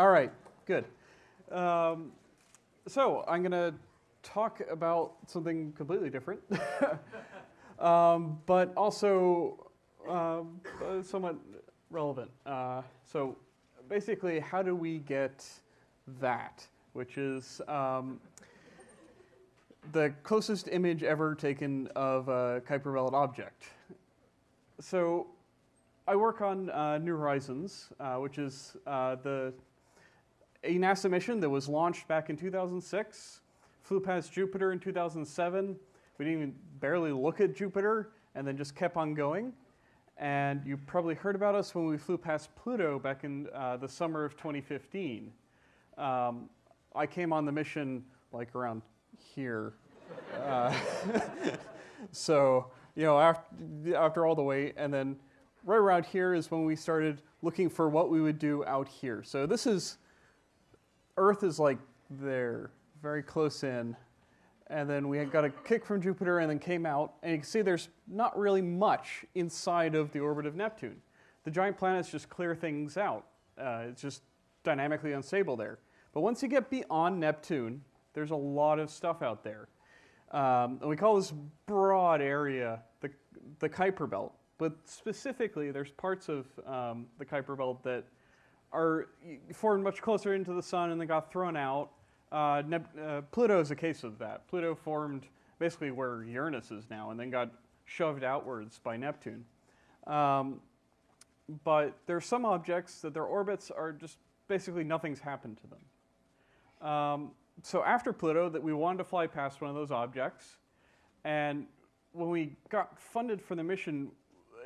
All right, good. Um, so I'm going to talk about something completely different, um, but also um, uh, somewhat relevant. Uh, so basically, how do we get that, which is um, the closest image ever taken of a Kuiper Belt object. So I work on uh, New Horizons, uh, which is uh, the a NASA mission that was launched back in 2006, flew past Jupiter in 2007. We didn't even barely look at Jupiter, and then just kept on going. And you probably heard about us when we flew past Pluto back in uh, the summer of 2015. Um, I came on the mission like around here. Uh, so, you know, after, after all the wait, and then right around here is when we started looking for what we would do out here. So this is Earth is like there, very close in. And then we got a kick from Jupiter and then came out. And you can see there's not really much inside of the orbit of Neptune. The giant planets just clear things out. Uh, it's just dynamically unstable there. But once you get beyond Neptune, there's a lot of stuff out there. Um, and we call this broad area the, the Kuiper Belt. But specifically, there's parts of um, the Kuiper Belt that are formed much closer into the sun and then got thrown out. Uh, uh, Pluto is a case of that. Pluto formed basically where Uranus is now and then got shoved outwards by Neptune. Um, but there are some objects that their orbits are just basically nothing's happened to them. Um, so after Pluto, that we wanted to fly past one of those objects, and when we got funded for the mission,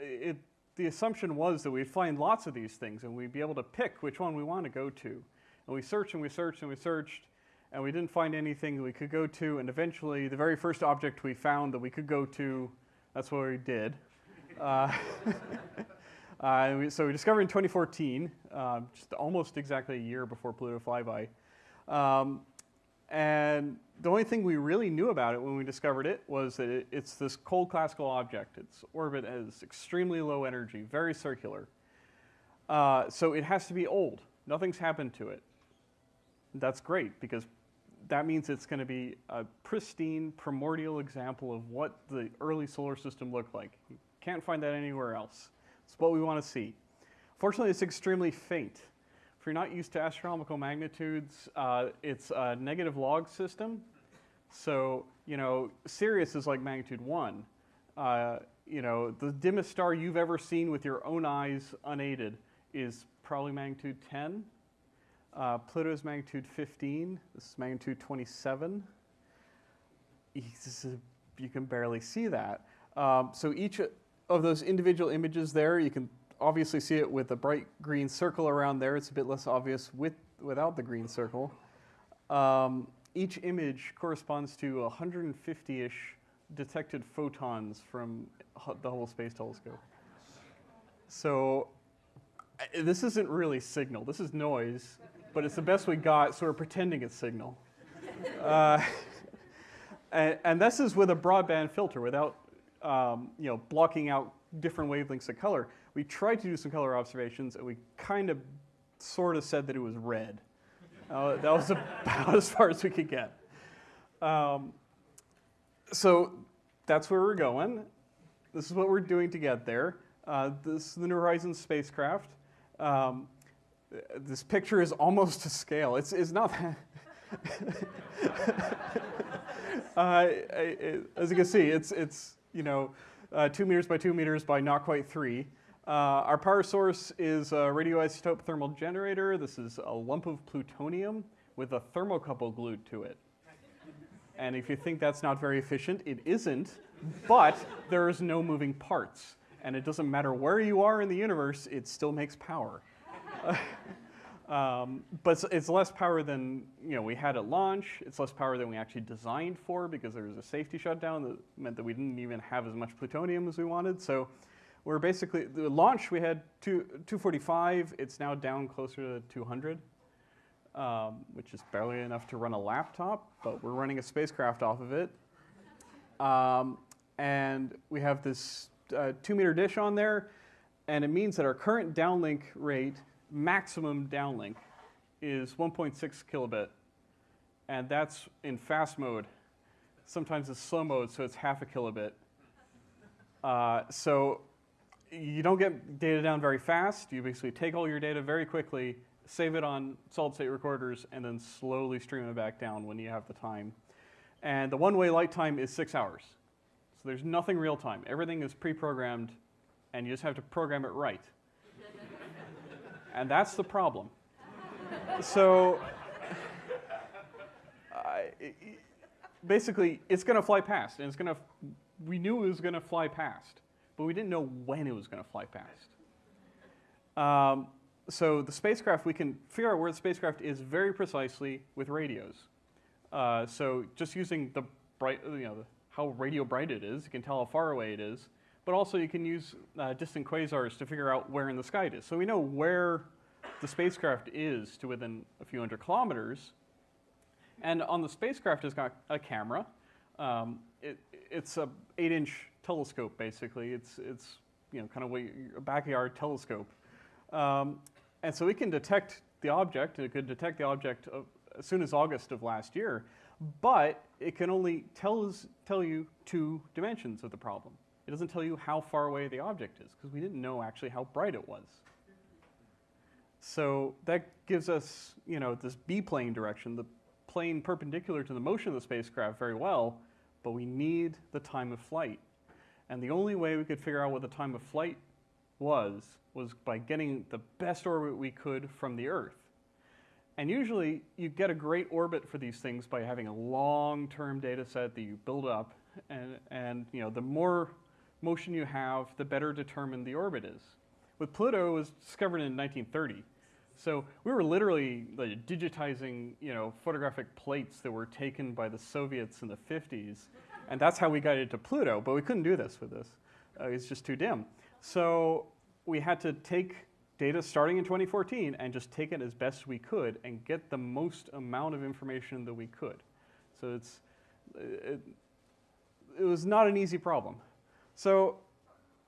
it the assumption was that we'd find lots of these things and we'd be able to pick which one we want to go to. And we searched and we searched and we searched and we didn't find anything that we could go to. And eventually, the very first object we found that we could go to, that's what we did. uh, uh, we, so we discovered in 2014, uh, just almost exactly a year before Pluto flyby. Um, and the only thing we really knew about it when we discovered it was that it, it's this cold classical object. Its orbit is extremely low energy, very circular. Uh, so it has to be old. Nothing's happened to it. That's great because that means it's going to be a pristine, primordial example of what the early solar system looked like. You can't find that anywhere else. It's what we want to see. Fortunately, it's extremely faint. If you're not used to astronomical magnitudes, uh, it's a negative log system. So, you know, Sirius is like magnitude one. Uh, you know, the dimmest star you've ever seen with your own eyes unaided is probably magnitude 10. Uh, Pluto is magnitude 15. This is magnitude 27. you can barely see that. Um, so each of those individual images there, you can obviously see it with a bright green circle around there. It's a bit less obvious with, without the green circle. Um, each image corresponds to 150-ish detected photons from the Hubble Space Telescope. So this isn't really signal. This is noise, but it's the best we got, so we're pretending it's signal. Uh, and, and, this is with a broadband filter without um, you know, blocking out different wavelengths of color we tried to do some color observations, and we kind of sort of said that it was red. Uh, that was about as far as we could get. Um, so that's where we're going. This is what we're doing to get there. Uh, this is the New Horizons spacecraft. Um, this picture is almost to scale. It's, it's not uh, I, as you can see, it's, it's you know, uh, two meters by two meters by not quite three. Uh, our power source is a radioisotope thermal generator. This is a lump of plutonium with a thermocouple glued to it. And if you think that's not very efficient, it isn't, but there is no moving parts. And it doesn't matter where you are in the universe, it still makes power. um, but it's less power than you know, we had at launch. It's less power than we actually designed for because there was a safety shutdown that meant that we didn't even have as much plutonium as we wanted. So we're basically, the launch we had two, 245, it's now down closer to 200, um, which is barely enough to run a laptop, but we're running a spacecraft off of it. Um, and we have this uh, two meter dish on there, and it means that our current downlink rate, maximum downlink, is 1.6 kilobit, and that's in fast mode. Sometimes it's slow mode, so it's half a kilobit. Uh, so you don't get data down very fast. You basically take all your data very quickly, save it on solid state recorders, and then slowly stream it back down when you have the time. And the one way light time is six hours. So there's nothing real time. Everything is pre programmed, and you just have to program it right. and that's the problem. so basically, it's going to fly past, and it's going to. We knew it was going to fly past, but we didn't know when it was going to fly past. Um, so the spacecraft, we can figure out where the spacecraft is very precisely with radios. Uh, so just using the bright, you know, the, how radio bright it is, you can tell how far away it is. But also you can use uh, distant quasars to figure out where in the sky it is. So we know where the spacecraft is to within a few hundred kilometers. And on the spacecraft, it's got a camera. Um, it, it's a eight-inch telescope, basically. It's, it's you know, kind of a backyard telescope. Um, and so we can detect the object, it could detect the object of, as soon as August of last year, but it can only tells, tell you two dimensions of the problem. It doesn't tell you how far away the object is, because we didn't know actually how bright it was. So that gives us, you know, this B-plane direction, the plane perpendicular to the motion of the spacecraft very well, but we need the time of flight. And the only way we could figure out what the time of flight was, was by getting the best orbit we could from the Earth. And usually you get a great orbit for these things by having a long-term data set that you build up. And, and you know, the more motion you have, the better determined the orbit is. With Pluto, it was discovered in 1930. So we were literally like, digitizing, you know, photographic plates that were taken by the Soviets in the 50s. And that's how we got it to Pluto, but we couldn't do this with this. Uh, it's just too dim. So we had to take data starting in 2014 and just take it as best we could and get the most amount of information that we could. So it's, it, it was not an easy problem. So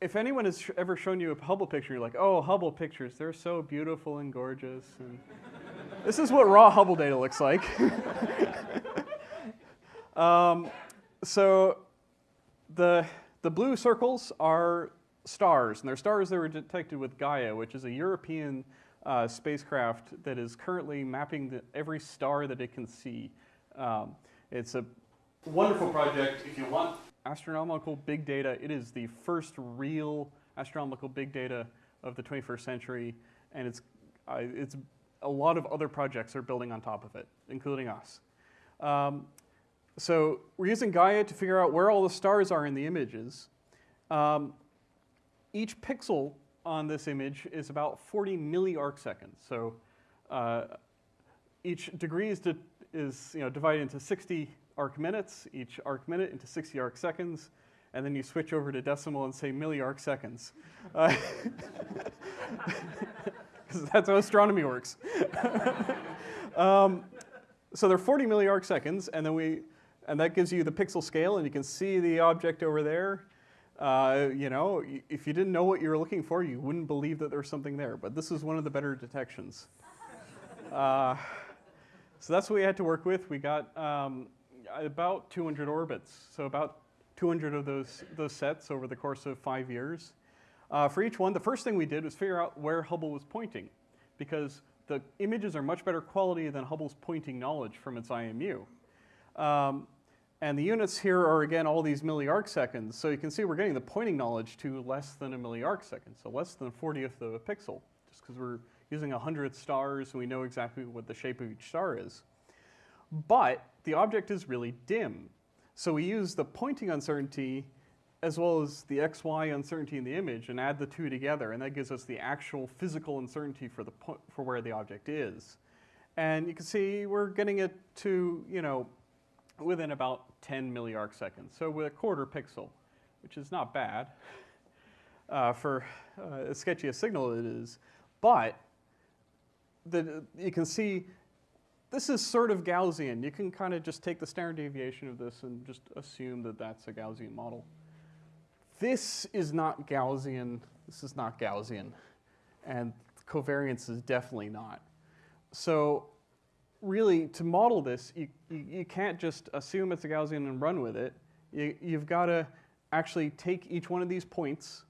if anyone has ever shown you a Hubble picture, you're like, oh, Hubble pictures, they're so beautiful and gorgeous. And this is what raw Hubble data looks like. um, so the, the blue circles are stars, and they're stars that were detected with Gaia, which is a European uh, spacecraft that is currently mapping the, every star that it can see. Um, it's a wonderful project. If you want astronomical big data, it is the first real astronomical big data of the 21st century, and it's, uh, it's a lot of other projects are building on top of it, including us. Um, so we're using Gaia to figure out where all the stars are in the images. Um, each pixel on this image is about 40 milliarcseconds. So uh, each degree is, is you know, divided into 60 arc minutes, each arc minute into 60 arc seconds, and then you switch over to decimal and say milliarc seconds. Because uh, that's how astronomy works. um, so they're 40 milliarc seconds, and then we, and that gives you the pixel scale, and you can see the object over there. Uh, you know, if you didn't know what you were looking for, you wouldn't believe that there was something there. But this is one of the better detections. Uh, so that's what we had to work with. We got um, about 200 orbits, so about 200 of those, those sets over the course of five years. Uh, for each one, the first thing we did was figure out where Hubble was pointing, because the images are much better quality than Hubble's pointing knowledge from its IMU. Um, and the units here are, again, all these milliarc seconds. So you can see we're getting the pointing knowledge to less than a milliarc second, so less than a 40th of a pixel, just because we're using 100 stars and we know exactly what the shape of each star is. But the object is really dim. So we use the pointing uncertainty as well as the xy uncertainty in the image and add the two together, and that gives us the actual physical uncertainty for, the for where the object is. And you can see we're getting it to, you know, within about 10 milliarc seconds, so with a quarter pixel, which is not bad uh, for uh, as sketchy a signal it is. But the, you can see this is sort of Gaussian. You can kind of just take the standard deviation of this and just assume that that's a Gaussian model. This is not Gaussian. This is not Gaussian. And covariance is definitely not. So really, to model this, you, you, you can't just assume it's a Gaussian and run with it. You, you've got to actually take each one of these points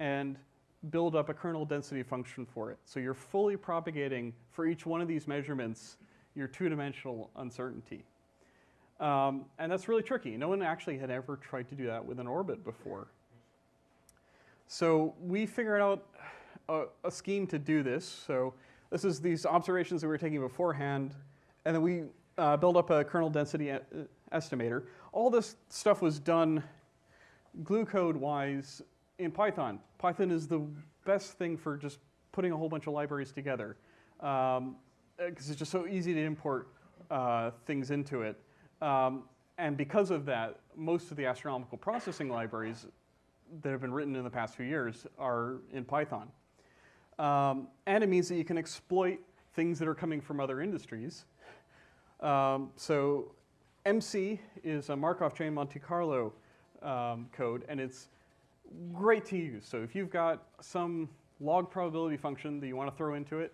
and build up a kernel density function for it. So you're fully propagating for each one of these measurements your two-dimensional uncertainty. Um, and that's really tricky. No one actually had ever tried to do that with an orbit before. So we figured out a, a scheme to do this. So this is these observations that we were taking beforehand, and then we uh, built up a kernel density uh, estimator. All this stuff was done glue code wise in Python. Python is the best thing for just putting a whole bunch of libraries together because um, it's just so easy to import uh, things into it. Um, and because of that, most of the astronomical processing libraries that have been written in the past few years are in Python. Um, and it means that you can exploit things that are coming from other industries. Um, so emcee is a Markov chain Monte Carlo um, code, and it's great to use. So if you've got some log probability function that you want to throw into it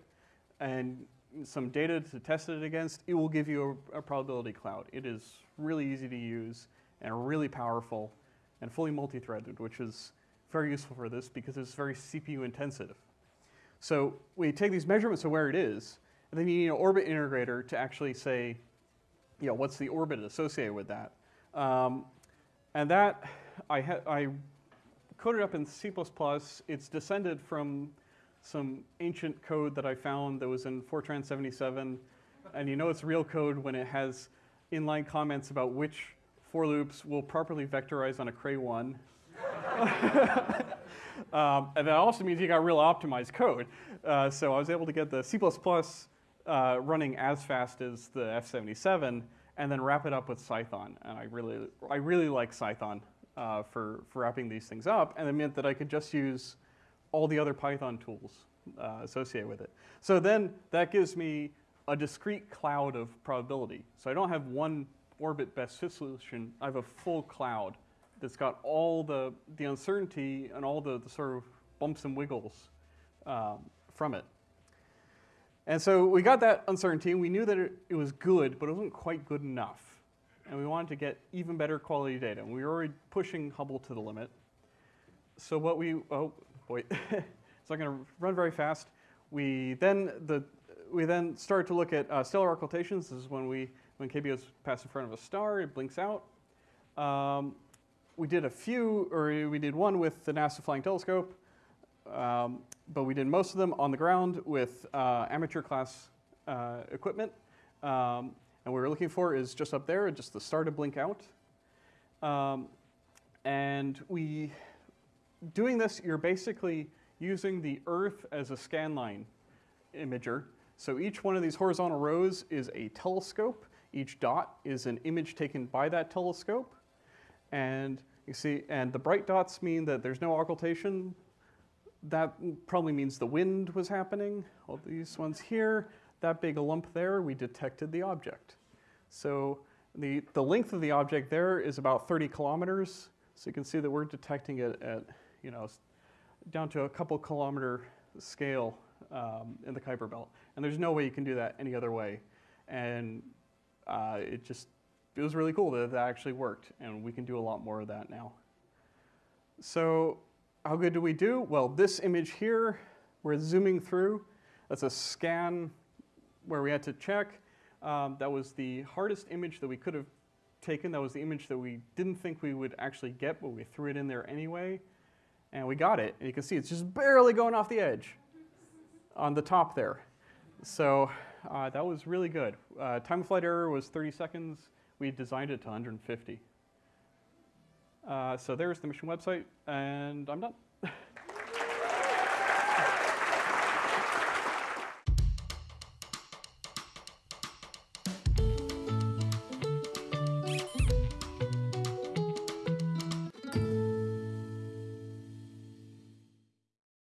and some data to test it against, it will give you a, a probability cloud. It is really easy to use and really powerful and fully multi-threaded, which is very useful for this because it's very CPU intensive. So we take these measurements of where it is, and then you need an orbit integrator to actually say, you know, what's the orbit associated with that. Um, and that, I, I coded up in C++. It's descended from some ancient code that I found that was in Fortran 77. And you know it's real code when it has inline comments about which for loops will properly vectorize on a Cray 1. um, and that also means you got real optimized code. Uh, so I was able to get the C++ uh, running as fast as the F77 and then wrap it up with Cython. And I really, I really like Cython uh, for, for wrapping these things up, and it meant that I could just use all the other Python tools uh, associated with it. So then that gives me a discrete cloud of probability. So I don't have one orbit best fit solution, I have a full cloud that's got all the, the uncertainty and all the, the sort of bumps and wiggles um, from it. And so we got that uncertainty, and we knew that it, it was good, but it wasn't quite good enough and we wanted to get even better quality data. And we were already pushing Hubble to the limit. So what we, oh boy, it's not going to run very fast. We then, the, we then started to look at uh, stellar occultations. This is when, we, when KBOs pass in front of a star, it blinks out. Um, we did a few, or we did one with the NASA Flying Telescope, um, but we did most of them on the ground with uh, amateur class uh, equipment. Um, and what we're looking for is just up there, just the star to blink out. Um, and we, doing this, you're basically using the Earth as a scanline imager. So each one of these horizontal rows is a telescope. Each dot is an image taken by that telescope. And you see, and the bright dots mean that there's no occultation. That probably means the wind was happening. All these ones here that big lump there, we detected the object. So the, the length of the object there is about 30 kilometers. So you can see that we're detecting it at, you know, down to a couple kilometer scale um, in the Kuiper Belt. And there's no way you can do that any other way. And uh, it just, it was really cool that that actually worked. And we can do a lot more of that now. So how good do we do? Well, this image here, we're zooming through. That's a scan where we had to check. Um, that was the hardest image that we could have taken. That was the image that we didn't think we would actually get, but we threw it in there anyway. And we got it. And you can see it's just barely going off the edge on the top there. So uh, that was really good. Uh, time of flight error was 30 seconds. We designed it to 150. Uh, so there's the mission website, and I'm done.